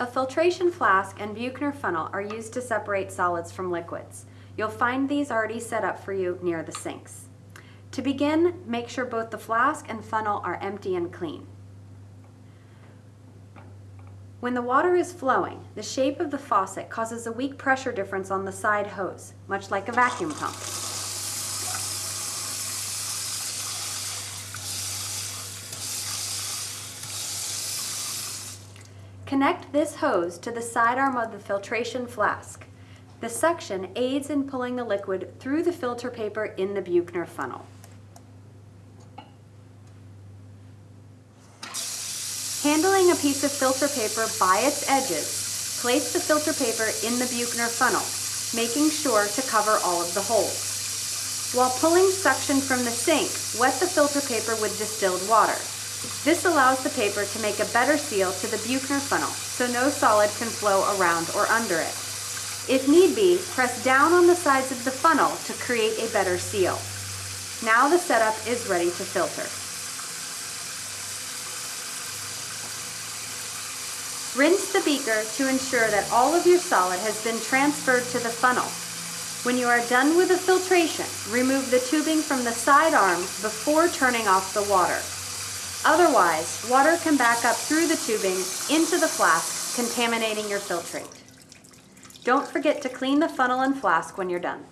A filtration flask and Buchner funnel are used to separate solids from liquids. You'll find these already set up for you near the sinks. To begin, make sure both the flask and funnel are empty and clean. When the water is flowing, the shape of the faucet causes a weak pressure difference on the side hose, much like a vacuum pump. Connect this hose to the side arm of the filtration flask. The suction aids in pulling the liquid through the filter paper in the Buchner funnel. Handling a piece of filter paper by its edges, place the filter paper in the Buchner funnel, making sure to cover all of the holes. While pulling suction from the sink, wet the filter paper with distilled water. This allows the paper to make a better seal to the Buchner funnel, so no solid can flow around or under it. If need be, press down on the sides of the funnel to create a better seal. Now the setup is ready to filter. Rinse the beaker to ensure that all of your solid has been transferred to the funnel. When you are done with the filtration, remove the tubing from the side arms before turning off the water. Otherwise, water can back up through the tubing into the flask, contaminating your filtrate. Don't forget to clean the funnel and flask when you're done.